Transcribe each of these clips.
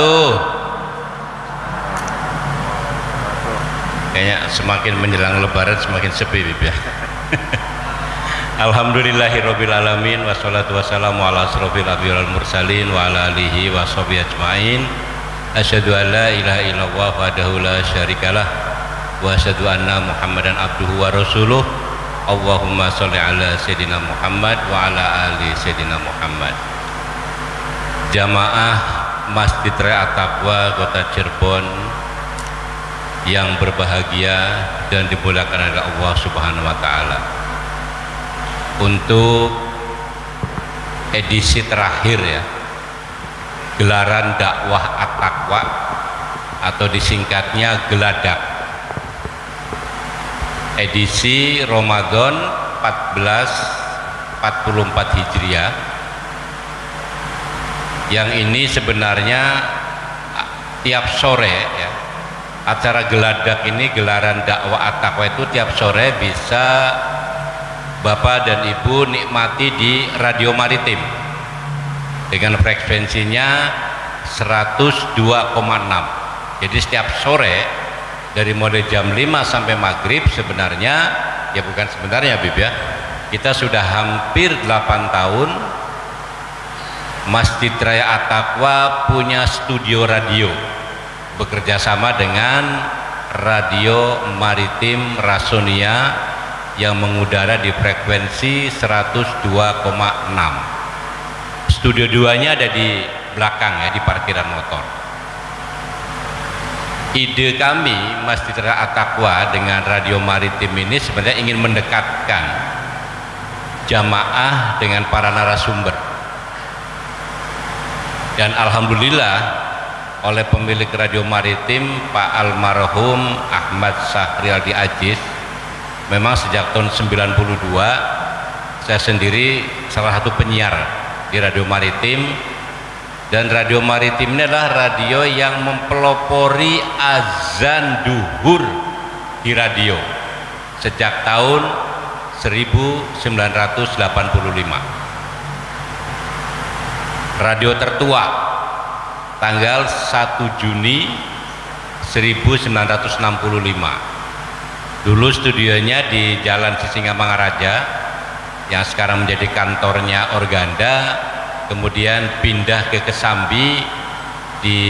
Tuh. Kayaknya semakin menjelang lebaran semakin sepi Bib ya. Alhamdulillahirabbil alamin wassalatu wassalamu ala asrofil anbiya'i wal mursalin wa ala alihi wa sahbihi ajmain. Asyhadu an la ilaha illallah wahdahu la syarikalah wa asyhadu anna Muhammadan abduhu wa rasuluh. Allahumma sholli ala sayyidina Muhammad wa ala ali sayyidina Muhammad. Jamaah Masjid Rea Taqwa Kota Cirebon yang berbahagia dan dimuliakan oleh Allah Subhanahu wa taala. Untuk edisi terakhir ya. Gelaran dakwah At-Taqwa atau disingkatnya Geladak. Edisi Ramadan 1444 Hijriah yang ini sebenarnya tiap sore ya. Acara geladak ini gelaran dakwah at-taqwa itu tiap sore bisa Bapak dan Ibu nikmati di radio maritim. Dengan frekuensinya 102,6 jadi setiap sore dari mulai jam 5 sampai maghrib sebenarnya ya bukan sebenarnya Bib ya kita sudah hampir 8 tahun Masjid Raya At-Taqwa punya studio radio. Bekerja sama dengan radio maritim Rasonia yang mengudara di frekuensi 102,6 studio 2 nya ada di belakang ya di parkiran motor. Ide kami Masjid Raya At-Taqwa dengan radio maritim ini sebenarnya ingin mendekatkan jamaah dengan para narasumber dan Alhamdulillah oleh pemilik radio maritim Pak Almarhum Ahmad Sahrialdi Aziz memang sejak tahun 92 saya sendiri salah satu penyiar di radio maritim. Dan radio maritim ini adalah radio yang mempelopori azan duhur di radio sejak tahun 1985 radio tertua tanggal 1 Juni 1965 dulu studionya di Jalan Sisingamangaraja yang sekarang menjadi kantornya Organda kemudian pindah ke Kesambi di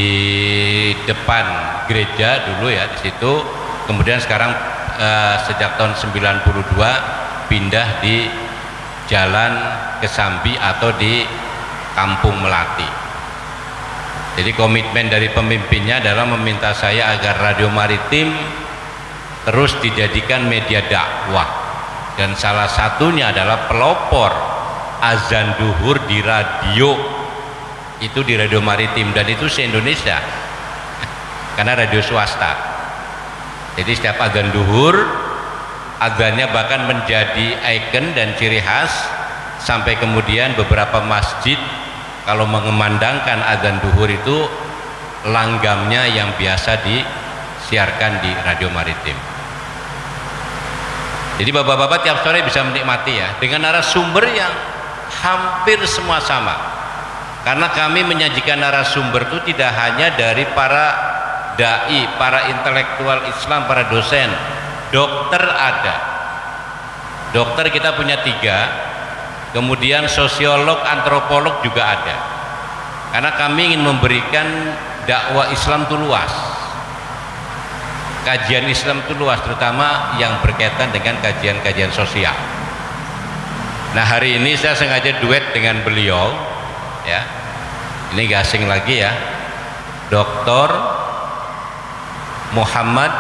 depan gereja dulu ya di situ. Kemudian sekarang eh, sejak tahun 92 pindah di Jalan Kesambi atau di Kampung Melati. Jadi komitmen dari pemimpinnya adalah meminta saya agar radio maritim terus dijadikan media dakwah. Dan salah satunya adalah pelopor azan duhur di radio. Itu di radio maritim. Dan itu se-Indonesia. Karena radio swasta. Jadi setiap azan duhur azannya bahkan menjadi ikon dan ciri khas sampai kemudian beberapa masjid kalau mengumandangkan azan duhur itu langgamnya yang biasa disiarkan di radio maritim. Jadi bapak-bapak tiap sore bisa menikmati ya dengan narasumber yang hampir semua sama. Karena kami menyajikan narasumber itu tidak hanya dari para dai, para intelektual Islam, para dosen. Dokter ada. Dokter kita punya tiga kemudian sosiolog, antropolog juga ada. Karena kami ingin memberikan dakwah Islam itu luas. Kajian Islam itu luas terutama yang berkaitan dengan kajian-kajian sosial. Nah hari ini saya sengaja duet dengan beliau ya. Ini gak asing lagi ya. Dr. Muhammad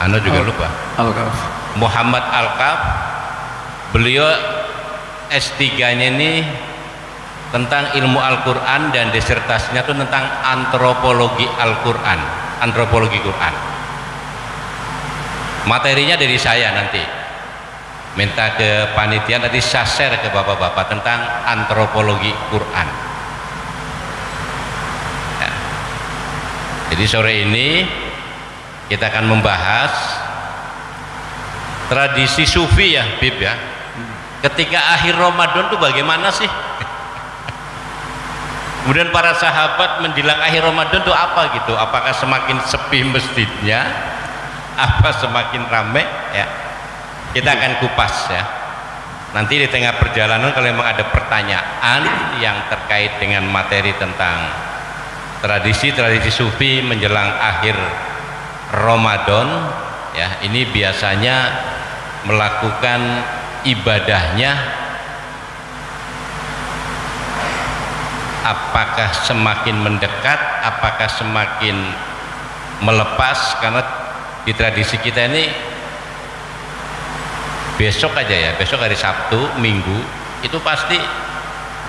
Anda juga Al lupa? Alkaf. Muhammad Alkaf. Beliau S3 nya ini tentang ilmu Al-Quran dan disertasinya itu tentang antropologi Al-Quran antropologi Quran. Materinya dari saya nanti. Minta ke panitia nanti saya share ke bapak-bapak tentang antropologi Quran. Ya. jadi sore ini kita akan membahas tradisi sufi ya Bib ya ketika akhir Ramadan tuh bagaimana sih? Kemudian para sahabat menjelang akhir Ramadan itu apa gitu? Apakah semakin sepi masjidnya? Apa semakin ramai ya kita akan kupas ya. Nanti di tengah perjalanan kalau memang ada pertanyaan yang terkait dengan materi tentang tradisi-tradisi sufi menjelang akhir Ramadan ya ini biasanya melakukan ibadahnya? Apakah semakin mendekat? Apakah semakin melepas? Karena di tradisi kita ini besok aja ya besok hari Sabtu Minggu itu pasti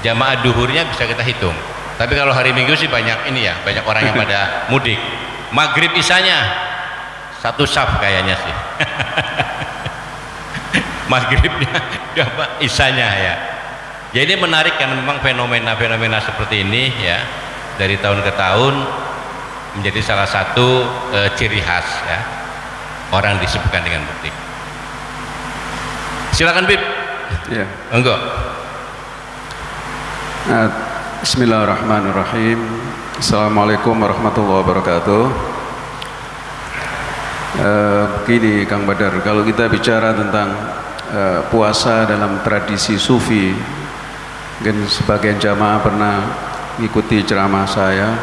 jamaah duhurnya bisa kita hitung. Tapi kalau hari Minggu sih banyak ini ya banyak orang yang pada mudik. Maghrib isanya satu saf kayaknya sih maghribnya isanya ya. Jadi menarik kan memang fenomena-fenomena seperti ini ya dari tahun ke tahun menjadi salah satu e, ciri khas ya. Orang disebutkan dengan bukti. Silakan Bib. Ya. Enggak nah, Bismillahirrahmanirrahim. Assalamualaikum warahmatullahi wabarakatuh. Uh, begini Kang Badar. Kalau kita bicara tentang uh, puasa dalam tradisi sufi. Mungkin sebagian jamaah pernah mengikuti ceramah saya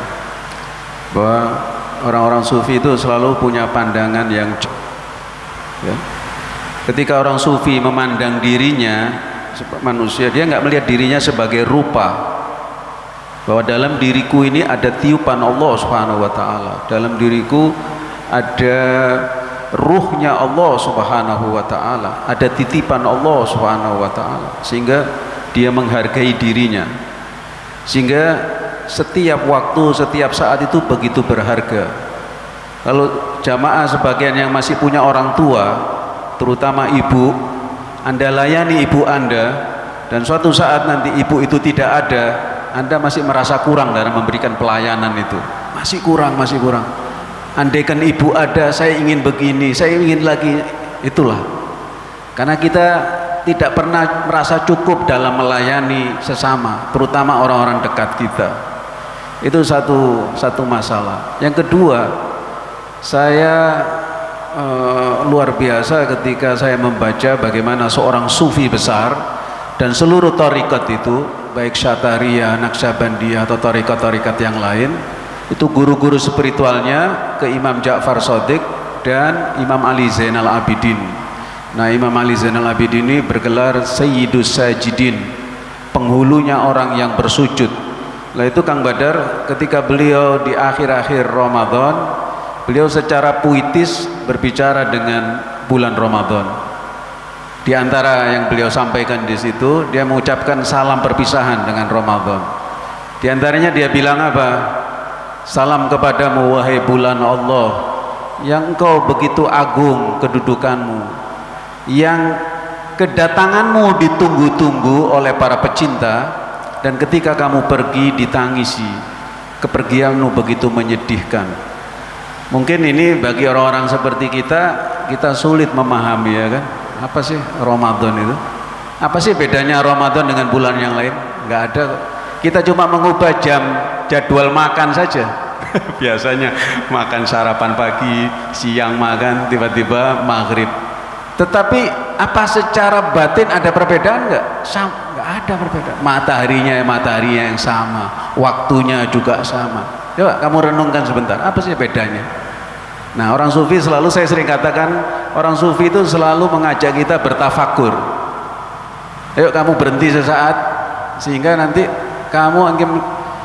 bahwa orang-orang sufi itu selalu punya pandangan yang ya. ketika orang sufi memandang dirinya manusia dia nggak melihat dirinya sebagai rupa. Bahwa dalam diriku ini ada tiupan Allah subhanahu wa ta'ala. Dalam diriku ada ruhnya Allah subhanahu wa ta'ala. Ada titipan Allah subhanahu wa ta'ala. Sehingga dia menghargai dirinya. Sehingga setiap waktu setiap saat itu begitu berharga. Kalau jamaah sebagian yang masih punya orang tua terutama ibu anda layani ibu anda dan suatu saat nanti ibu itu tidak ada anda masih merasa kurang dalam memberikan pelayanan itu. Masih kurang masih kurang andaikan ibu ada saya ingin begini saya ingin lagi. Itulah. Karena kita tidak pernah merasa cukup dalam melayani sesama terutama orang-orang dekat kita. Itu satu satu masalah. Yang kedua saya uh, luar biasa ketika saya membaca bagaimana seorang sufi besar dan seluruh tarikat itu baik syataria, naksabandiyah atau tarikat-tarikat yang lain itu guru-guru spiritualnya ke Imam Ja'far Sodik dan Imam Ali Zainal Abidin. Nah Imam Ali Zainal Abidin ini bergelar Sayyidus Sajidin penghulunya orang yang bersujud. Nah itu Kang Badar ketika beliau di akhir-akhir Ramadan beliau secara puitis berbicara dengan bulan Ramadan. Di antara yang beliau sampaikan di situ dia mengucapkan salam perpisahan dengan Ramadan. Di antaranya dia bilang apa salam kepadamu wahai bulan Allah yang engkau begitu agung kedudukanmu yang kedatanganmu ditunggu-tunggu oleh para pecinta dan ketika kamu pergi ditangisi kepergianmu begitu menyedihkan. Mungkin ini bagi orang-orang seperti kita kita sulit memahami ya kan? Apa sih Ramadan itu? Apa sih bedanya Ramadan dengan bulan yang lain? Nggak ada kita cuma mengubah jam jadwal makan saja biasanya makan sarapan pagi siang makan tiba-tiba maghrib tetapi apa secara batin ada perbedaan enggak? Sama, enggak ada perbedaan. Mataharinya mataharinya yang sama, waktunya juga sama. Coba kamu renungkan sebentar, apa sih bedanya? Nah, orang sufi selalu saya sering katakan, orang sufi itu selalu mengajak kita bertafakur. Ayo kamu berhenti sesaat sehingga nanti kamu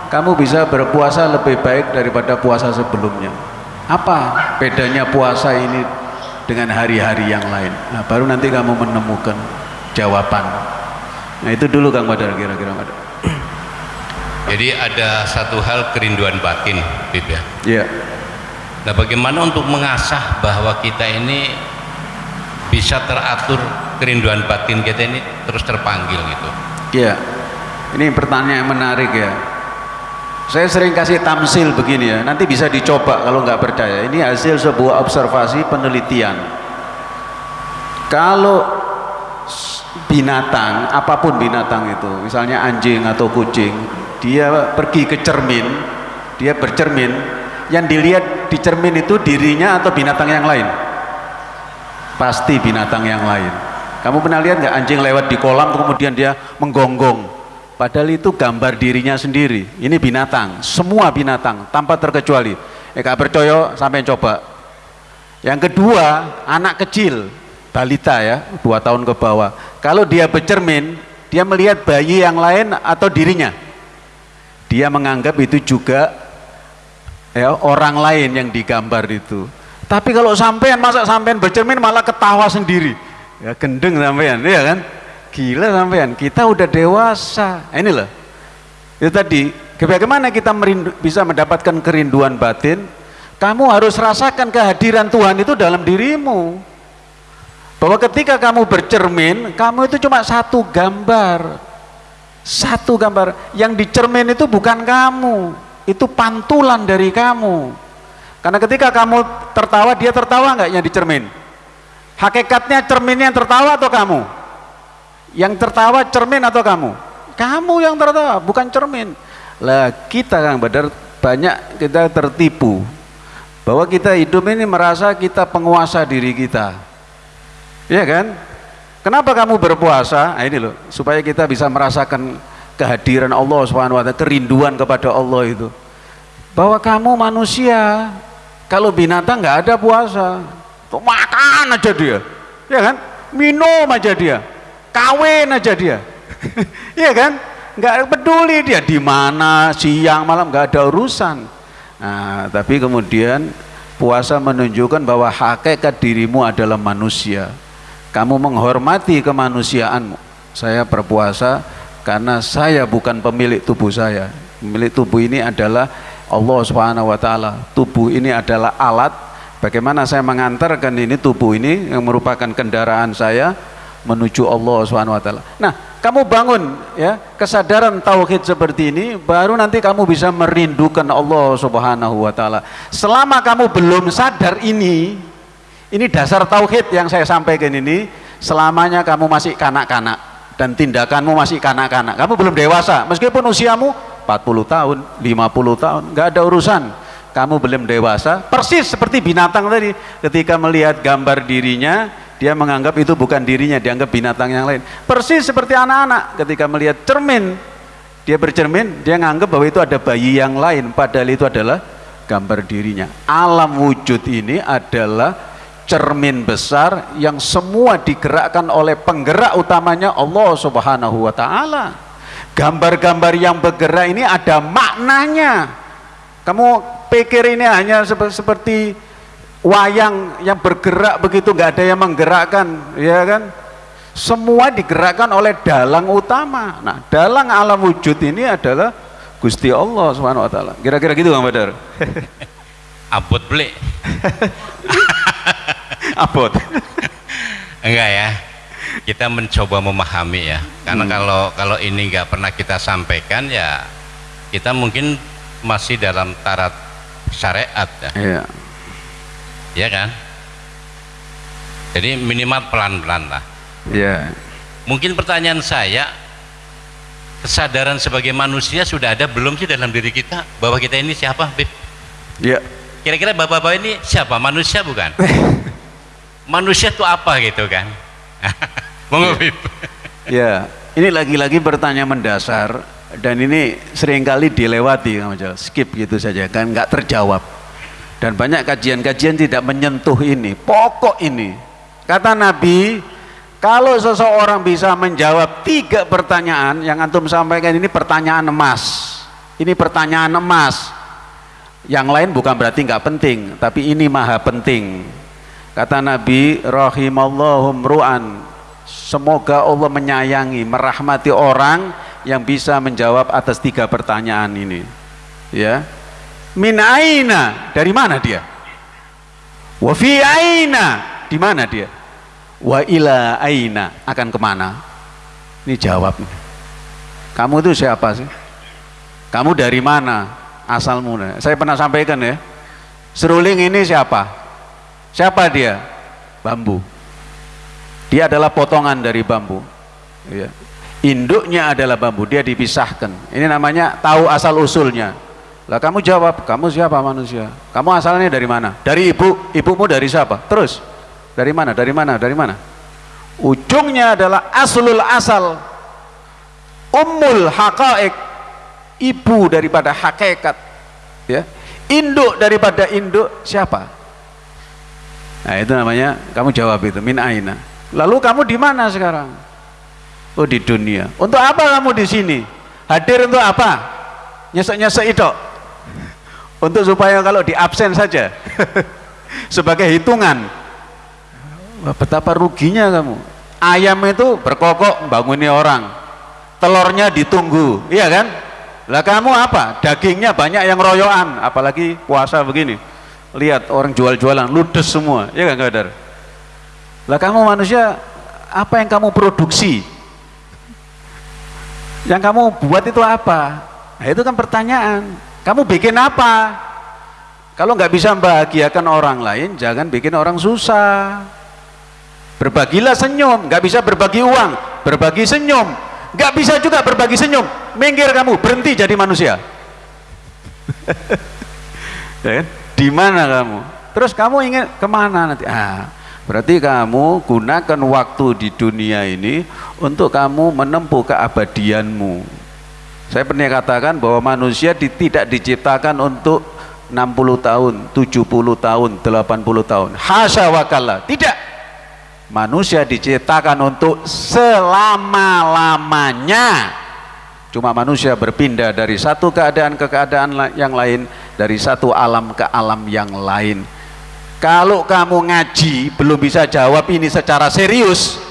kamu bisa berpuasa lebih baik daripada puasa sebelumnya. Apa bedanya puasa ini dengan hari-hari yang lain? Nah, baru nanti kamu menemukan jawaban. Nah itu dulu Kang Badar kira-kira Badar. Jadi ada satu hal kerinduan batin Bib ya? Iya. Nah bagaimana untuk mengasah bahwa kita ini bisa teratur kerinduan batin kita ini terus terpanggil gitu? Iya ini pertanyaan yang menarik ya. Saya sering kasih tamsil begini ya, nanti bisa dicoba kalau nggak percaya. Ini hasil sebuah observasi penelitian. Kalau binatang, apa pun binatang itu, misalnya anjing atau kucing, dia pergi ke cermin dia bercermin yang dilihat di cermin itu dirinya atau binatang yang lain? Pasti binatang yang lain. Kamu pernah lihat nggak anjing lewat di kolam kemudian dia menggonggong padahal itu gambar dirinya sendiri. Ini binatang semua binatang tanpa terkecuali. Eh kak percaya sampai coba. Yang kedua anak kecil balita ya dua tahun ke bawah. Kalau dia bercermin dia melihat bayi yang lain atau dirinya. Dia menganggap itu juga ya orang lain yang digambar itu. Tapi kalau sampean masa sampean bercermin malah ketawa sendiri. Ya gendeng sampean ya kan gila sampean kita udah dewasa nah, ini loh itu tadi bagaimana kita merindu, bisa mendapatkan kerinduan batin kamu harus rasakan kehadiran Tuhan itu dalam dirimu bahwa ketika kamu bercermin, kamu itu cuma satu gambar. Satu gambar. Yang dicermin itu bukan kamu, itu pantulan dari kamu. Karena ketika kamu tertawa, dia tertawa nggak yang dicermin? Hakikatnya cerminnya yang tertawa atau kamu? Yang tertawa cermin atau kamu? Kamu yang tertawa, bukan cermin. Lah kita Kang Badar banyak kita tertipu bahwa kita hidup ini merasa kita penguasa diri kita Iya kan? Kenapa kamu berpuasa? Nah, ini loh, supaya kita bisa merasakan kehadiran Allah SWT, kerinduan kepada Allah itu. Bahwa kamu manusia, kalau binatang nggak ada puasa, tuh makan aja dia, ya kan? Minum aja dia, kawin aja dia, ya kan? Nggak peduli dia di mana siang malam nggak ada urusan. Nah, tapi kemudian puasa menunjukkan bahwa hakikat dirimu adalah manusia. Kamu menghormati kemanusiaanmu. Saya berpuasa karena saya bukan pemilik tubuh saya. Pemilik tubuh ini adalah Allah subhanahu wa ta'ala. Tubuh ini adalah alat. Bagaimana saya mengantarkan ini tubuh ini yang merupakan kendaraan saya menuju Allah subhanahu wa ta'ala nah kamu bangun ya kesadaran tauhid seperti ini baru nanti kamu bisa merindukan Allah subhanahu wa ta'ala selama kamu belum sadar ini ini dasar tauhid yang saya sampaikan ini selamanya kamu masih kanak-kanak dan tindakanmu masih kanak-kanak. Kamu belum dewasa meskipun usiamu 40 tahun, 50 tahun, nggak ada urusan. Kamu belum dewasa, persis seperti binatang tadi. Ketika melihat gambar dirinya, dia menganggap itu bukan dirinya, dianggap binatang yang lain. Persis seperti anak-anak ketika melihat cermin, dia bercermin, dia menganggap bahwa itu ada bayi yang lain, padahal itu adalah gambar dirinya. Alam wujud ini adalah cermin besar yang semua digerakkan oleh penggerak utamanya Allah Subhanahu wa taala. Gambar-gambar yang bergerak ini ada maknanya. Kamu pikir ini hanya seperti wayang yang bergerak begitu nggak ada yang menggerakkan, ya kan? Semua digerakkan oleh dalang utama. Nah, dalang alam wujud ini adalah Gusti Allah Subhanahu wa taala. Kira-kira gitu Kang Badar. Abot beli. abot enggak ya kita mencoba memahami ya karena hmm. kalau kalau ini nggak pernah kita sampaikan ya kita mungkin masih dalam tarat syariat ya iya ya kan jadi minimal pelan-pelan lah iya mungkin pertanyaan saya kesadaran sebagai manusia sudah ada belum sih dalam diri kita bahwa kita ini siapa Bib? Iya. Kira-kira bapak-bapak ini siapa? Manusia bukan? manusia itu apa gitu kan monggo ya. ya ini lagi-lagi pertanyaan mendasar dan ini sering kali dilewati skip gitu saja kan nggak terjawab dan banyak kajian-kajian tidak menyentuh ini pokok ini kata Nabi kalau seseorang bisa menjawab tiga pertanyaan yang antum sampaikan ini pertanyaan emas ini pertanyaan emas yang lain bukan berarti nggak penting tapi ini maha penting Kata Nabi, rahimallahum ru'an. Semoga Allah menyayangi, merahmati orang yang bisa menjawab atas tiga pertanyaan ini. Ya. Min aina, dari mana dia? Wa fi aina, di mana dia? Wa ila aina, akan ke mana? Ini jawab. Kamu itu siapa sih? Kamu dari mana? Asalmu. Saya pernah sampaikan ya. Seruling ini siapa? Siapa dia? Bambu. Dia adalah potongan dari bambu. Ya. induknya adalah bambu dia dipisahkan ini namanya tahu asal usulnya lah kamu jawab kamu siapa manusia? Kamu asalnya dari mana? Dari ibu. Ibumu dari siapa? Terus. Dari mana? Dari mana? Dari mana? Ujungnya adalah aslul asal. Ummul haqaik ibu daripada hakikat. Ya. Induk daripada induk. Siapa? Nah itu namanya kamu jawab itu min aina. Lalu kamu di mana sekarang? Oh di dunia. Untuk apa kamu di sini? Hadir untuk apa? Nyesek-nyesek itu untuk supaya kalau di absen saja. Sebagai hitungan. Betapa ruginya kamu. Ayam itu berkokok membanguni orang. Telurnya ditunggu iya kan? Lah kamu apa? Dagingnya banyak yang royoan apalagi puasa begini. Lihat orang jual-jualan ludes semua iya kan kadar lah kamu manusia apa yang kamu produksi? Yang kamu buat itu apa? Nah itu kan pertanyaan kamu bikin apa? Kalau nggak bisa membahagiakan orang lain jangan bikin orang susah. Berbagilah senyum nggak bisa berbagi uang berbagi senyum. Nggak bisa juga berbagi senyum. Minggir kamu berhenti jadi manusia. Ya kan? di mana kamu? Terus kamu ingin ke mana nanti? Ah berarti kamu gunakan waktu di dunia ini untuk kamu menempuh keabadianmu saya pernah katakan bahwa manusia di, tidak diciptakan untuk 60 tahun, 70 tahun, 80 tahun. Hasya wakala. Tidak manusia diciptakan untuk selama-lamanya cuma manusia berpindah dari satu keadaan ke keadaan yang lain dari satu alam ke alam yang lain kalau kamu ngaji belum bisa jawab ini secara serius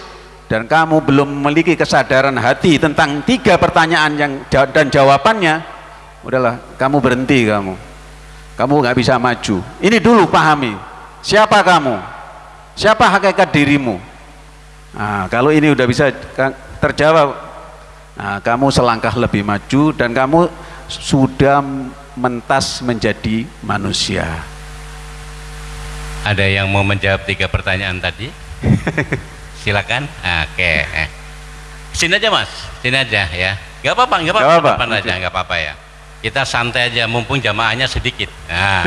dan kamu belum memiliki kesadaran hati tentang tiga pertanyaan yang dan jawabannya udahlah kamu berhenti kamu. Kamu nggak bisa maju. Ini dulu pahami. Siapa kamu? Siapa hakikat dirimu? Nah, kalau ini udah bisa terjawab. Nah, kamu selangkah lebih maju dan kamu sudah mentas menjadi manusia. Ada yang mau menjawab tiga pertanyaan tadi silakan. Oke sini aja mas. Sini aja ya. Nggak apa-apa nggak apa-apa. Apa aja nggak apa-apa ya. Kita santai aja mumpung jamaahnya sedikit. Nah.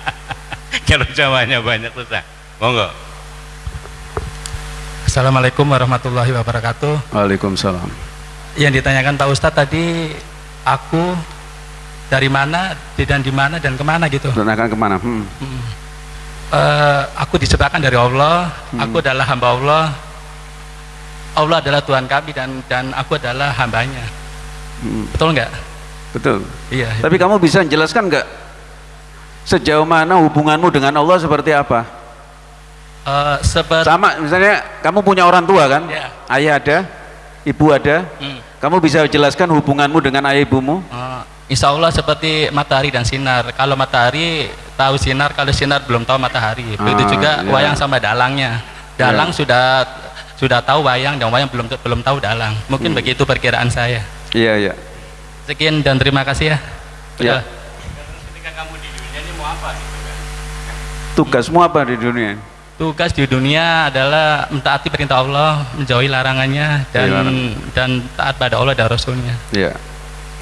Kalau jamaahnya banyak susah. Monggo. Assalamualaikum warahmatullahi wabarakatuh. Waalaikumsalam. Yang ditanyakan Pak Ustadz tadi aku dari mana dan di mana dan ke mana gitu? Dan akan ke mana? Hmm. Hmm. Uh, aku disebabkan dari Allah hmm. aku adalah hamba Allah Allah adalah Tuhan kami dan dan aku adalah hambanya hmm. betul nggak betul iya, iya. tapi kamu bisa menjelaskan nggak sejauh mana hubunganmu dengan Allah seperti apa uh, seperti sama misalnya kamu punya orang tua kan yeah. ayah ada ibu ada hmm. kamu bisa jelaskan hubunganmu dengan ayah ibumu uh, Insya Allah seperti matahari dan sinar kalau matahari tahu sinar kalau sinar belum tahu matahari begitu ah, juga yeah. wayang sama dalangnya dalang yeah. sudah sudah tahu wayang dan wayang belum belum tahu dalang mungkin hmm. begitu perkiraan saya iya yeah, iya yeah. sekian dan terima kasih ya iya yeah apa gitu kan? Tugasmu apa di dunia? Tugas di dunia adalah mentaati perintah Allah, menjauhi larangannya dan ya, dan taat pada Allah dan Rasulnya. Iya.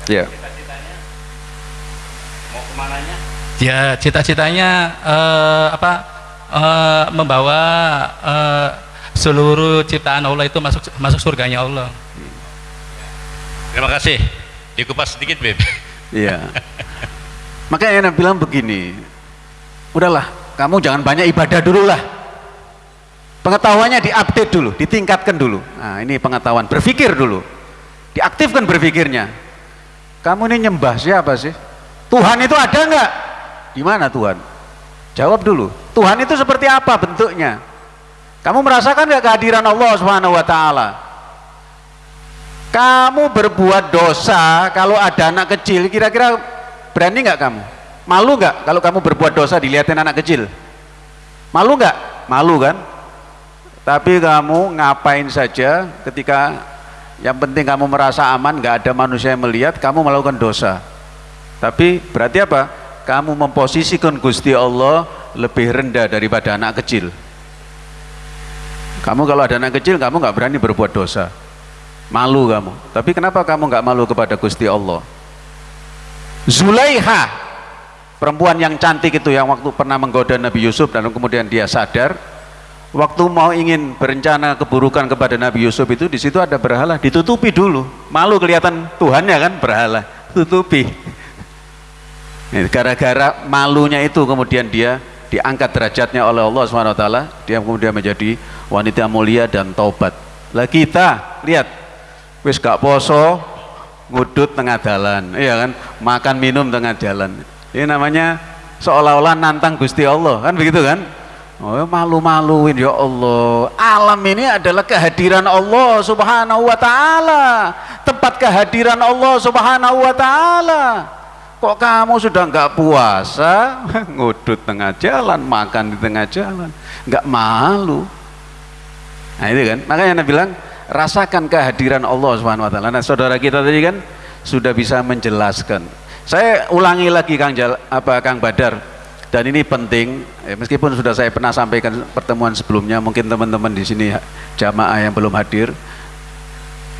Iya. Mau ke mananya? Ya, cita-citanya uh, apa? Uh, membawa uh, seluruh ciptaan Allah itu masuk masuk surganya Allah. Terima kasih. Dikupas sedikit, Beb. Iya. Makanya Anda bilang begini, udahlah, kamu jangan banyak ibadah dulu lah. Pengetahuannya diupdate dulu, ditingkatkan dulu. Nah, ini pengetahuan, berpikir dulu. Diaktifkan berpikirnya. Kamu ini nyembah siapa sih? Tuhan itu ada nggak? Di mana Tuhan? Jawab dulu. Tuhan itu seperti apa bentuknya? Kamu merasakan nggak kehadiran Allah Subhanahu wa taala? Kamu berbuat dosa kalau ada anak kecil, kira-kira Berani nggak kamu? Malu nggak kalau kamu berbuat dosa dilihatin anak kecil? Malu nggak? Malu kan? Tapi kamu ngapain saja ketika yang penting kamu merasa aman, nggak ada manusia yang melihat, kamu melakukan dosa. Tapi berarti apa? Kamu memposisikan Gusti Allah lebih rendah daripada anak kecil. Kamu kalau ada anak kecil, kamu nggak berani berbuat dosa. malu kamu tapi kenapa kamu nggak malu kepada Gusti Allah Zulaiha perempuan yang cantik itu yang waktu pernah menggoda Nabi Yusuf dan kemudian dia sadar waktu mau ingin berencana keburukan kepada Nabi Yusuf itu di situ ada berhala ditutupi dulu malu kelihatan Tuhannya kan berhala tutupi gara-gara malunya itu kemudian dia diangkat derajatnya oleh Allah SWT dia kemudian menjadi wanita mulia dan taubat. Lah kita lihat wis gak poso ngudut tengah jalan iya kan? Makan minum tengah jalan. Ini namanya seolah-olah nantang Gusti Allah kan begitu kan? Oh malu-maluin ya Allah. Alam ini adalah kehadiran Allah subhanahu wa ta'ala. Tempat kehadiran Allah subhanahu wa ta'ala kok kamu sudah nggak puasa? Ngudut tengah jalan makan di tengah jalan. Nggak malu. Nah itu kan. Makanya Anda bilang rasakan kehadiran Allah subhanahu wa ta'ala. Nah saudara kita tadi kan sudah bisa menjelaskan. Saya ulangi lagi Kang Jal, apa Kang Badar. Dan ini penting. Ya, meskipun sudah saya pernah sampaikan pertemuan sebelumnya mungkin teman-teman di sini jamaah yang belum hadir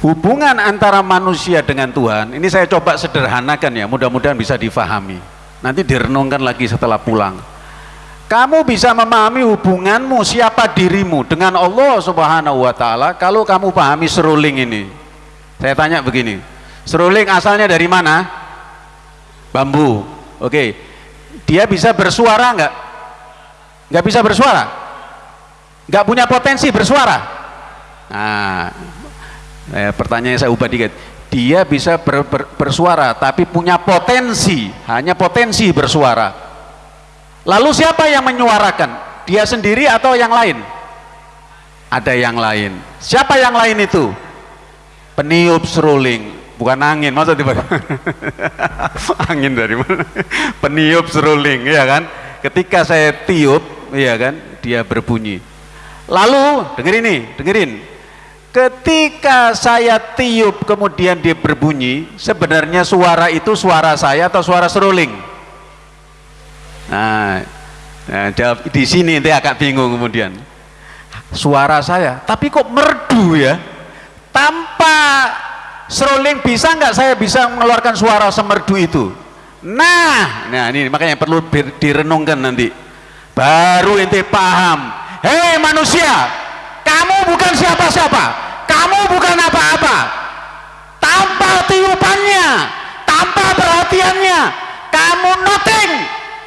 hubungan antara manusia dengan Tuhan ini saya coba sederhanakan ya mudah-mudahan bisa difahami nanti direnungkan lagi setelah pulang kamu bisa memahami hubunganmu siapa dirimu dengan Allah subhanahu wa ta'ala kalau kamu pahami seruling ini saya tanya begini seruling asalnya dari mana? bambu oke dia bisa bersuara enggak? enggak bisa bersuara? enggak punya potensi bersuara? nah eh, pertanyaan saya ubah dikit. Dia bisa ber, ber, bersuara tapi punya potensi. Hanya potensi bersuara. Lalu siapa yang menyuarakan? Dia sendiri atau yang lain? Ada yang lain. Siapa yang lain itu? Peniup seruling bukan angin. Masa tiba angin dari mana? Peniup seruling ya kan? Ketika saya tiup ya kan? Dia berbunyi. Lalu dengerin nih dengerin Ketika saya tiup kemudian dia berbunyi, sebenarnya suara itu suara saya atau suara seruling? Nah, nah di sini nanti agak bingung kemudian. Suara saya, tapi kok merdu ya? Tanpa seruling bisa nggak saya bisa mengeluarkan suara semerdu itu? Nah, nah ini makanya perlu direnungkan nanti. Baru ente paham. Hei manusia, kamu bukan siapa-siapa. Kamu bukan apa-apa. Tanpa tiupannya. Tanpa perhatiannya. Kamu nothing.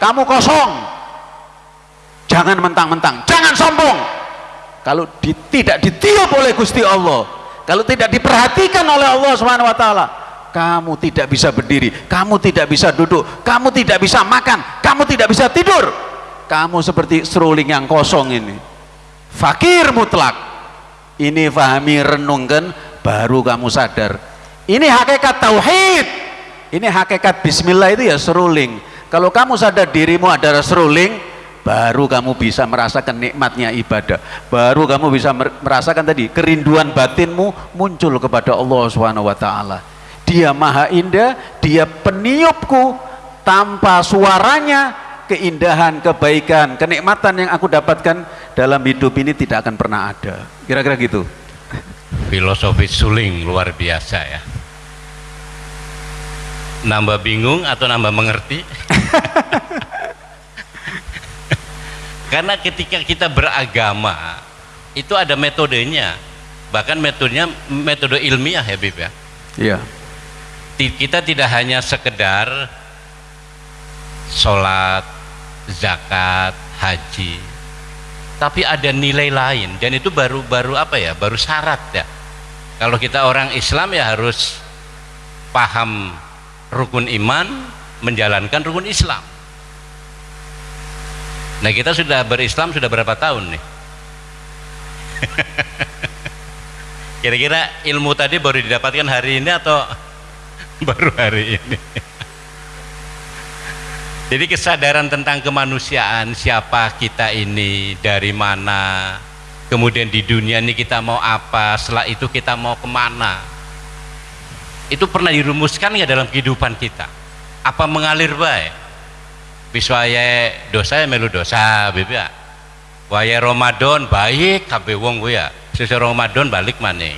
Kamu kosong. Jangan mentang-mentang. Jangan sombong. Kalau di, tidak ditiup oleh Gusti Allah kalau tidak diperhatikan oleh Allah Subhanahu wa taala kamu tidak bisa berdiri, kamu tidak bisa duduk, kamu tidak bisa makan, kamu tidak bisa tidur. Kamu seperti seruling yang kosong ini fakir mutlak. Ini fahami renungkan baru kamu sadar. Ini hakikat tauhid. Ini hakikat bismillah itu ya seruling. Kalau kamu sadar dirimu adalah seruling baru kamu bisa merasakan nikmatnya ibadah. Baru kamu bisa merasakan tadi kerinduan batinmu muncul kepada Allah Subhanahu wa taala. Dia maha indah dia peniupku. Tanpa suaranya keindahan, kebaikan, kenikmatan yang aku dapatkan dalam hidup ini tidak akan pernah ada. Kira-kira gitu. Filosofi suling luar biasa ya. Nambah bingung atau nambah mengerti? Karena ketika kita beragama itu ada metodenya, bahkan metodenya metode ilmiah ya Bib ya. Iya. Kita tidak hanya sekedar sholat, zakat, haji. Tapi ada nilai lain dan itu baru baru apa ya? Baru syarat ya. Kalau kita orang Islam ya harus paham rukun iman, menjalankan rukun Islam. Nah kita sudah berislam sudah berapa tahun nih? Kira-kira ilmu tadi baru didapatkan hari ini atau baru hari ini? Jadi kesadaran tentang kemanusiaan, siapa kita ini, dari mana, kemudian di dunia ini kita mau apa, setelah itu kita mau ke mana. Itu pernah dirumuskan ya dalam kehidupan kita. Apa mengalir baik? Biswaya dosa ya melu dosa, bebe ya. Waya Ramadan baik kabeh wong ya. Sesuai Ramadan balik maning.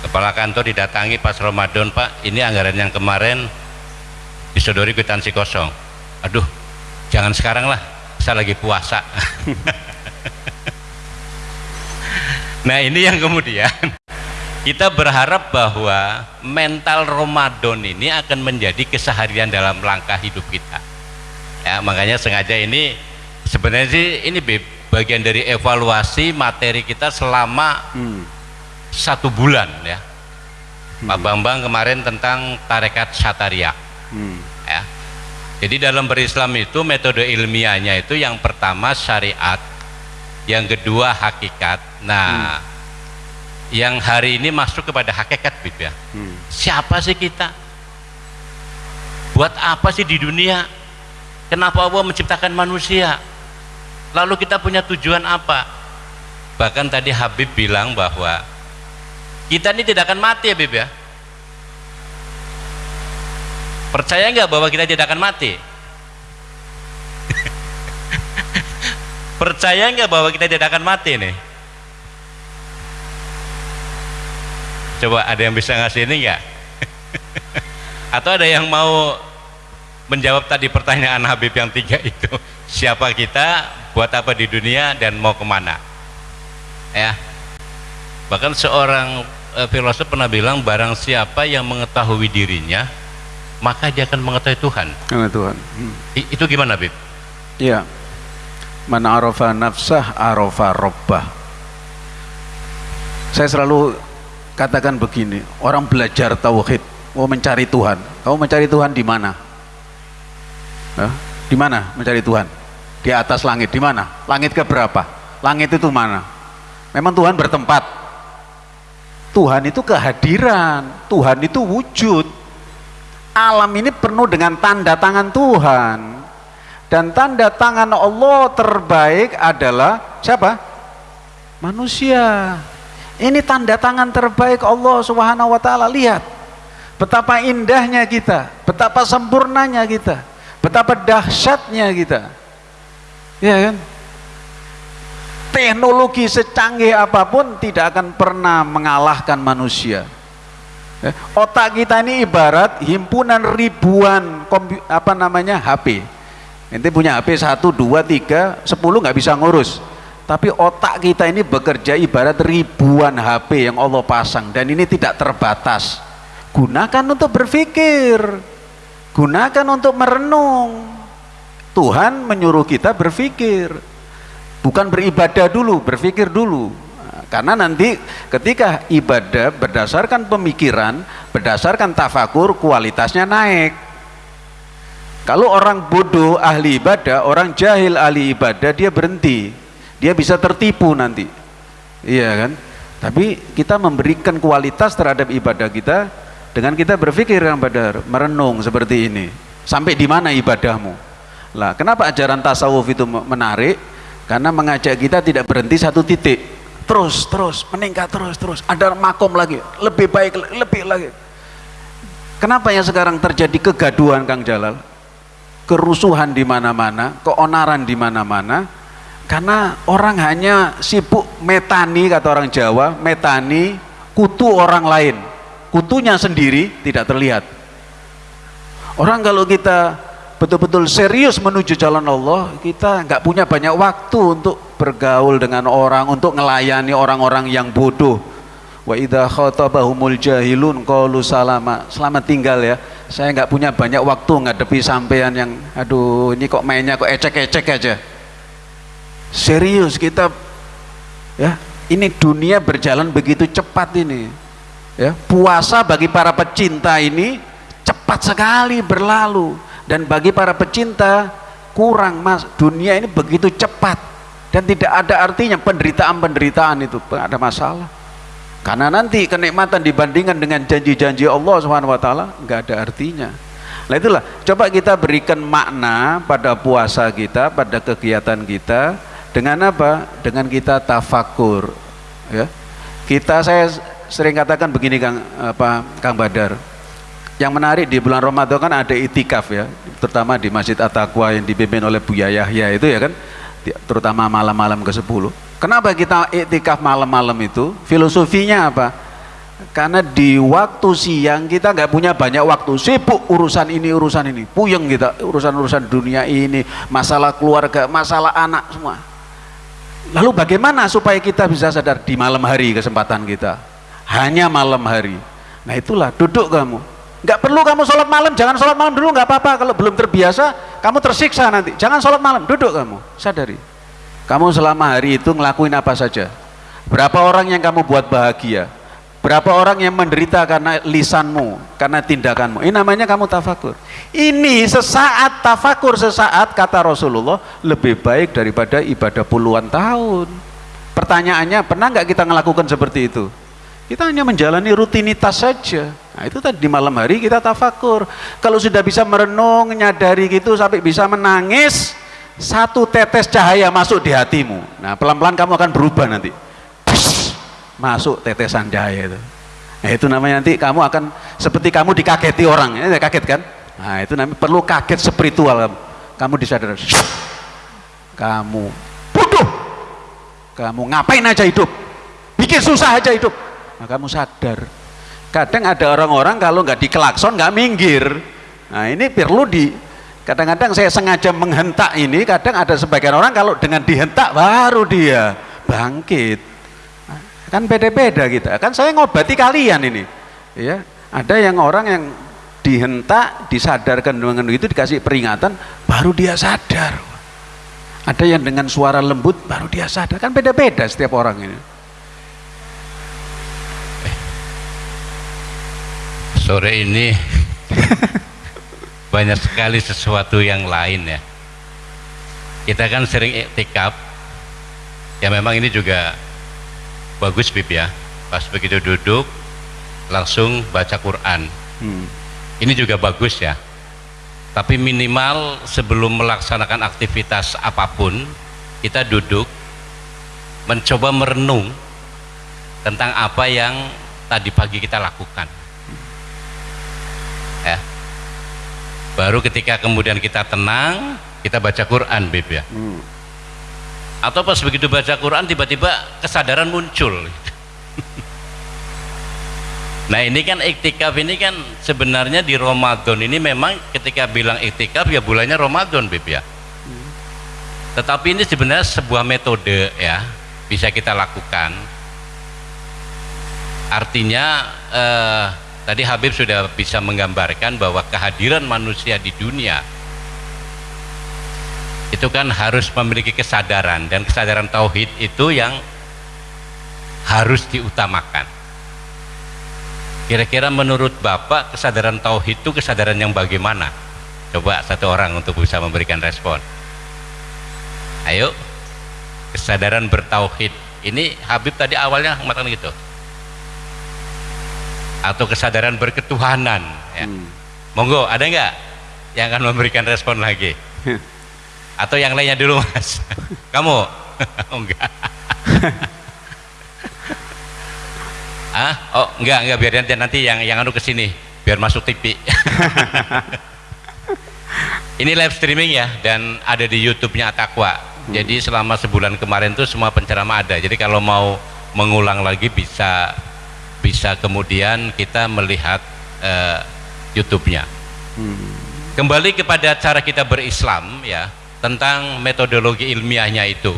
kepala kantor didatangi pas Ramadan Pak ini anggaran yang kemarin disodori kwitansi kosong. Aduh jangan sekarang lah saya lagi puasa. Nah ini yang kemudian. Kita berharap bahwa mental Ramadan ini akan menjadi keseharian dalam langkah hidup kita. Ya makanya sengaja ini sebenarnya sih ini bagian dari evaluasi materi kita selama hmm. satu bulan ya. Hmm. Pak Bambang kemarin tentang tarekat syataria hmm. ya. Jadi dalam berislam itu metode ilmiahnya itu yang pertama syariat yang kedua hakikat. Nah hmm yang hari ini masuk kepada hakikat Bib ya. Hmm. siapa sih kita? Buat apa sih di dunia? Kenapa Allah menciptakan manusia? Lalu kita punya tujuan apa? Bahkan tadi Habib bilang bahwa kita ini tidak akan mati ya Bib ya percaya nggak bahwa kita tidak akan mati? Percaya nggak bahwa kita tidak akan mati nih? Coba ada yang bisa ngasih ini enggak atau ada yang mau menjawab tadi pertanyaan Habib yang tiga itu? Siapa kita buat apa di dunia dan mau ke mana? Ya. Bahkan seorang e, filosof pernah bilang barang siapa yang mengetahui dirinya maka dia akan mengetahui Tuhan Tuhan hmm. itu gimana Habib iya man arafa nafsah arafa robbah saya selalu katakan begini, orang belajar tauhid, mau mencari Tuhan. Kamu mencari Tuhan di mana? Hah? Di mana mencari Tuhan? Di atas langit, di mana? Langit ke berapa? Langit itu mana? Memang Tuhan bertempat. Tuhan itu kehadiran, Tuhan itu wujud. Alam ini penuh dengan tanda tangan Tuhan. Dan tanda tangan Allah terbaik adalah siapa? Manusia. Ini tanda tangan terbaik Allah Subhanahu wa taala. Lihat betapa indahnya kita, betapa sempurnanya kita, betapa dahsyatnya kita. Ya kan? Teknologi secanggih apa pun tidak akan pernah mengalahkan manusia. Ya, otak kita ini ibarat himpunan ribuan apa namanya HP. Nanti punya HP 1, 2, 3, 10 nggak bisa ngurus tapi otak kita ini bekerja ibarat ribuan HP yang Allah pasang dan ini tidak terbatas. Gunakan untuk berpikir. Gunakan untuk merenung. Tuhan menyuruh kita berpikir. Bukan beribadah dulu, berpikir dulu. Karena nanti ketika ibadah berdasarkan pemikiran, berdasarkan tafakur, kualitasnya naik. Kalau orang bodoh ahli ibadah, orang jahil ahli ibadah, dia berhenti. Dia bisa tertipu nanti. Iya kan? Tapi kita memberikan kualitas terhadap ibadah kita dengan kita berpikir yang badar merenung seperti ini. Sampai di mana ibadahmu? Lah kenapa ajaran tasawuf itu menarik? Karena mengajak kita tidak berhenti satu titik terus terus meningkat terus terus. Ada makom lagi. Lebih baik lebih lagi. Kenapa yang sekarang terjadi kegaduhan Kang Jalal? Kerusuhan di mana-mana keonaran di mana-mana. Karena orang hanya sibuk metani kata orang Jawa metani kutu orang lain. Kutunya sendiri tidak terlihat. Orang kalau kita betul-betul serius menuju jalan Allah kita nggak punya banyak waktu untuk bergaul dengan orang untuk melayani orang-orang yang bodoh. Wa idha khatabahumul jahilun qalu salama. Selamat tinggal ya. Saya nggak punya banyak waktu ngadepi sampean yang aduh ini kok mainnya kok ecek-ecek aja. Serius kita ya ini dunia berjalan begitu cepat ini ya. Puasa bagi para pecinta ini cepat sekali berlalu. Dan bagi para pecinta kurang mas. Dunia ini begitu cepat dan tidak ada artinya penderitaan-penderitaan itu ada masalah karena nanti kenikmatan dibandingkan dengan janji-janji Allah Subhanahu wa taala enggak ada artinya. Nah itulah coba kita berikan makna pada puasa kita, pada kegiatan kita dengan apa? Dengan kita tafakur. Ya. Kita saya sering katakan begini Kang apa Kang Badar. Yang menarik di bulan Ramadan kan ada itikaf ya, terutama di Masjid At-Taqwa yang dipimpin oleh Buya Yahya itu ya kan, terutama malam-malam ke-10. Kenapa kita itikaf malam-malam itu? Filosofinya apa? karena di waktu siang kita nggak punya banyak waktu sibuk urusan ini urusan ini puyeng kita urusan-urusan dunia ini masalah keluarga masalah anak semua lalu bagaimana supaya kita bisa sadar di malam hari kesempatan kita hanya malam hari nah itulah duduk kamu nggak perlu kamu sholat malam jangan sholat malam dulu nggak apa-apa kalau belum terbiasa kamu tersiksa nanti jangan sholat malam duduk kamu sadari kamu selama hari itu ngelakuin apa saja berapa orang yang kamu buat bahagia Berapa orang yang menderita karena lisanmu, karena tindakanmu. Ini namanya kamu tafakur. Ini sesaat tafakur, sesaat kata Rasulullah lebih baik daripada ibadah puluhan tahun. Pertanyaannya, pernah nggak kita melakukan seperti itu? Kita hanya menjalani rutinitas saja. Nah, itu tadi di malam hari kita tafakur. Kalau sudah bisa merenung, nyadari gitu sampai bisa menangis, satu tetes cahaya masuk di hatimu. Nah, pelan-pelan kamu akan berubah nanti. Masuk tetesan cahaya itu. Nah itu namanya nanti kamu akan seperti kamu dikageti orang. Ya kaget kan? Nah itu namanya perlu kaget spiritual kamu. Kamu disadar kamu bodoh. Kamu ngapain aja hidup? Bikin susah aja hidup. Nah, kamu sadar kadang ada orang-orang kalau nggak dikelakson nggak minggir. Nah ini perlu di kadang-kadang saya sengaja menghentak ini kadang ada sebagian orang kalau dengan dihentak baru dia bangkit. Kan beda-beda kita. Kan saya ngobati kalian ini. Ya ada yang orang yang dihentak disadarkan dengan itu dikasih peringatan baru dia sadar. Ada yang dengan suara lembut baru dia sadar. Kan beda-beda setiap orang ini sore ini banyak sekali sesuatu yang lain ya. Kita kan sering iktikaf ya memang ini juga bagus Bib ya. Pas begitu duduk langsung baca Quran. Hmm. ini juga bagus ya. Tapi minimal sebelum melaksanakan aktivitas apa pun kita duduk mencoba merenung tentang apa yang tadi pagi kita lakukan baru ketika kemudian kita tenang kita baca Quran Bib ya. Hmm. Atau pas begitu baca Quran tiba-tiba kesadaran muncul. Nah ini kan iktikaf ini kan sebenarnya di Ramadan ini memang ketika bilang iktikaf ya bulannya Ramadan Bib ya. Tetapi ini sebenarnya sebuah metode ya bisa kita lakukan. Artinya eh, tadi Habib sudah bisa menggambarkan bahwa kehadiran manusia di dunia itu kan harus memiliki kesadaran dan kesadaran tauhid itu yang harus diutamakan. Kira-kira menurut Bapak kesadaran tauhid itu kesadaran yang bagaimana? Coba satu orang untuk bisa memberikan respon. Ayo kesadaran bertauhid. Ini Habib tadi awalnya mengatakan gitu atau kesadaran berketuhanan ya. hmm. monggo ada nggak yang akan memberikan respon lagi? Atau yang lainnya dulu mas? Kamu? Oh, enggak. Ah oh enggak enggak. Biar nanti nanti yang yang anu ke sini biar masuk TV ini live streaming ya dan ada di YouTube-nya Atakwa hmm. jadi selama sebulan kemarin tuh semua penceramah ada. Jadi kalau mau mengulang lagi bisa bisa kemudian kita melihat uh, YouTube-nya. Hmm. kembali kepada cara kita berislam ya tentang metodologi ilmiahnya itu.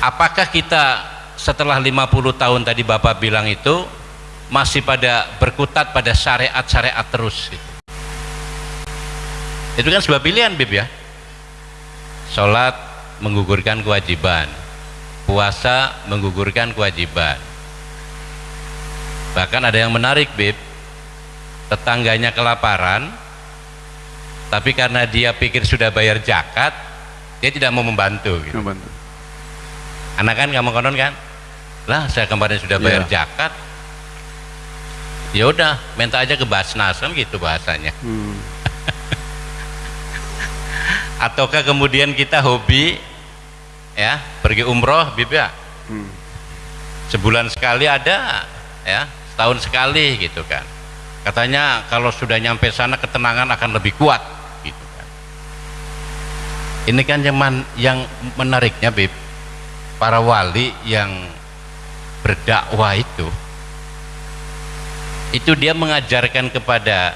Apakah kita setelah 50 tahun tadi Bapak bilang itu masih pada berkutat pada syariat-syariat terus gitu. itu kan sebuah pilihan Bib ya. Sholat menggugurkan kewajiban. Puasa menggugurkan kewajiban bahkan ada yang menarik Bib tetangganya kelaparan tapi karena dia pikir sudah bayar zakat dia tidak mau membantu gitu. membantu anak kan kamu konon kan lah saya kemarin sudah bayar yeah. zakat ya udah minta aja ke Basnas kan gitu bahasanya hmm. ataukah kemudian kita hobi ya pergi umroh bib ya hmm. sebulan sekali ada ya setahun sekali gitu kan. Katanya kalau sudah nyampe sana ketenangan akan lebih kuat ini kan yang, man, yang menariknya Bib. Para wali yang berdakwah itu itu dia mengajarkan kepada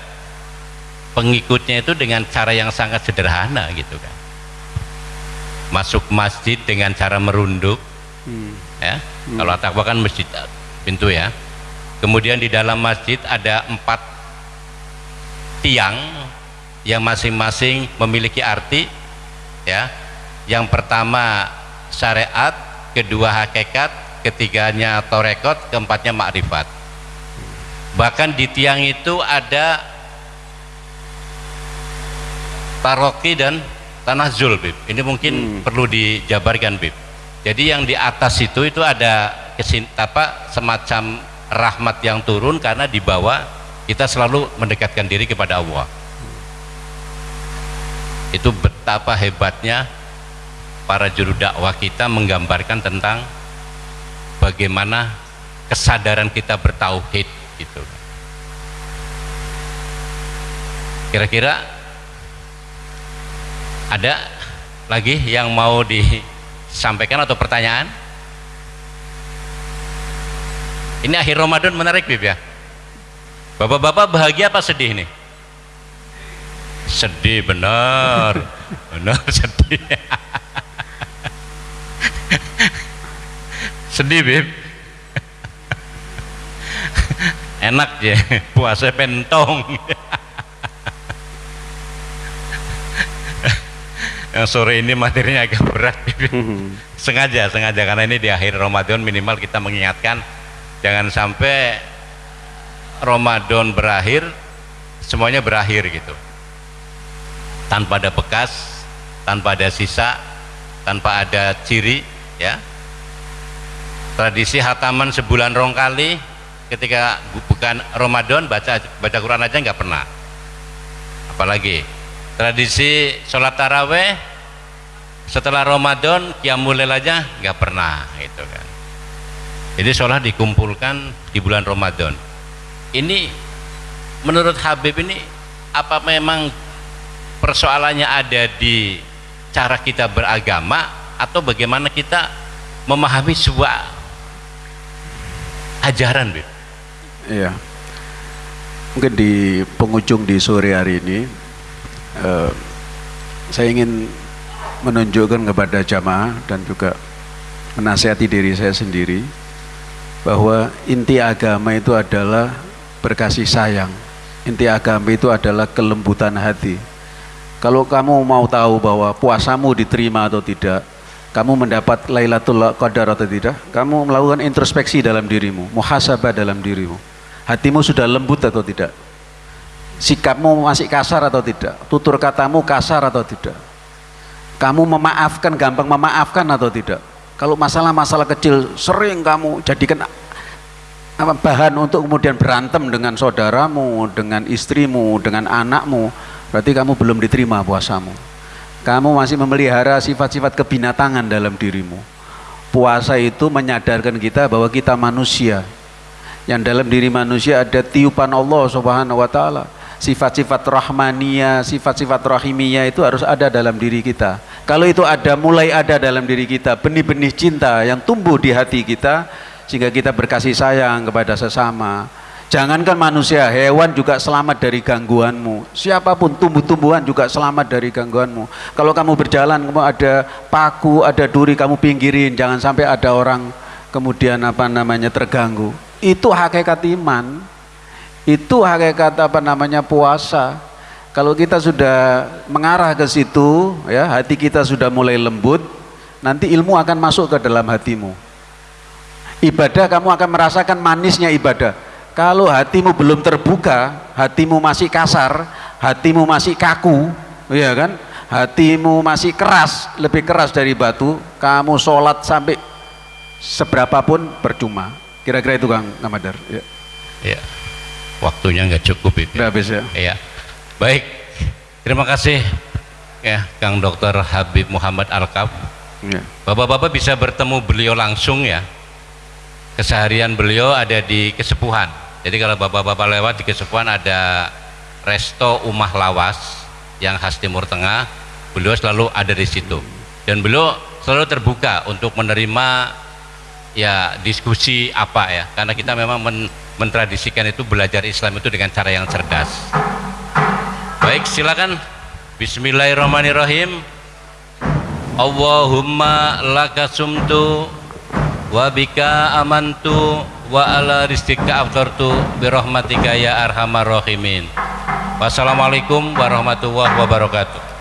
pengikutnya itu dengan cara yang sangat sederhana gitu kan. Masuk masjid dengan cara merunduk hmm. ya. Hmm. kalau takwa kan masjid pintu ya kemudian di dalam masjid ada empat tiang yang masing-masing memiliki arti ya yang pertama syariat kedua hakikat ketiganya torekot keempatnya makrifat bahkan di tiang itu ada paroki dan tanah zul Bib. ini mungkin hmm. perlu dijabarkan Bib. jadi yang di atas itu itu ada kesin, apa, semacam rahmat yang turun karena di bawah kita selalu mendekatkan diri kepada Allah. Itu betapa hebatnya para juru dakwah kita menggambarkan tentang bagaimana kesadaran kita bertauhid gitu. Kira-kira ada lagi yang mau disampaikan atau pertanyaan ini akhir Ramadan menarik Bib ya. Bapak-bapak bahagia apa sedih nih? Sedih benar. Benar sedih. Sedih Bib. Enak ya puasa pentong. Yang sore ini materinya agak berat sengaja sengaja karena ini di akhir Ramadan minimal kita mengingatkan jangan sampai Ramadan berakhir semuanya berakhir gitu. Tanpa ada bekas tanpa ada sisa tanpa ada ciri ya. Tradisi hataman sebulan rong kali ketika bukan Ramadan baca baca Quran aja nggak pernah. Apalagi tradisi sholat taraweh setelah Ramadan kiamulail aja nggak pernah itu kan jadi sholat dikumpulkan di bulan Ramadan ini menurut Habib ini apa memang persoalannya ada di cara kita beragama atau bagaimana kita memahami sebuah ajaran Bib? Iya. Mungkin di penghujung di sore hari ini uh, saya ingin menunjukkan kepada jamaah dan juga menasihati diri saya sendiri bahwa inti agama itu adalah berkasih sayang. Inti agama itu adalah kelembutan hati. Kalau kamu mau tahu bahwa puasamu diterima atau tidak, kamu mendapat Lailatul Qadar atau tidak? Kamu melakukan introspeksi dalam dirimu, muhasabah dalam dirimu. Hatimu sudah lembut atau tidak? Sikapmu masih kasar atau tidak? Tutur katamu kasar atau tidak? Kamu memaafkan, gampang memaafkan atau tidak? Kalau masalah-masalah kecil sering kamu jadikan bahan untuk kemudian berantem dengan saudaramu, dengan istrimu, dengan anakmu, berarti kamu belum diterima puasamu. Kamu masih memelihara sifat-sifat kebinatangan dalam dirimu. Puasa itu menyadarkan kita bahwa kita manusia. Yang dalam diri manusia ada tiupan Allah subhanahu wa ta'ala. Sifat-sifat rahmania, sifat-sifat rahimiyah itu harus ada dalam diri kita kalau itu ada, mulai ada dalam diri kita benih-benih cinta yang tumbuh di hati kita sehingga kita berkasih sayang kepada sesama Jangankan manusia, hewan juga selamat dari gangguanmu. Siapa pun tumbuh-tumbuhan juga selamat dari gangguanmu. Kalau kamu berjalan, kamu ada paku, ada duri, kamu pinggirin. Jangan sampai ada orang kemudian apa namanya terganggu. Itu hakikat iman. Itu hakikat apa namanya puasa. Kalau kita sudah mengarah ke situ, ya hati kita sudah mulai lembut, nanti ilmu akan masuk ke dalam hatimu. Ibadah kamu akan merasakan manisnya ibadah kalau hatimu belum terbuka, hatimu masih kasar, hatimu masih kaku, ya kan? Hatimu masih keras, lebih keras dari batu, kamu sholat sampai seberapapun percuma. Kira-kira itu Kang Namadar. Ya. ya. Waktunya nggak cukup itu. Udah habis ya. Iya. Baik. Terima kasih ya Kang Dokter Habib Muhammad Alkaf. Ya. Bapak-bapak bisa bertemu beliau langsung ya. Keseharian beliau ada di kesepuhan jadi kalau bapak-bapak lewat di Kesepuan ada resto Umah Lawas yang khas Timur Tengah, beliau selalu ada di situ. Dan beliau selalu terbuka untuk menerima ya diskusi apa ya karena kita memang men mentradisikan itu belajar Islam itu dengan cara yang cerdas baik silakan. Bismillahirrahmanirrahim. Allahumma laka sumtu wa bika amantu wa ala rizqika aftartu birahmatika ya arhamar rahimin. Wassalamualaikum warahmatullahi wabarakatuh